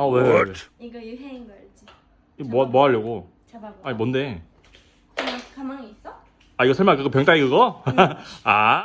아 왜? 왜, 왜? 이거 유행인 거 알지? 이거 뭐, 뭐 하려고? 잡아봐. 아니 뭔데? 가만, 가만히 있어? 아 이거 설마 그거 병따이 그거? 아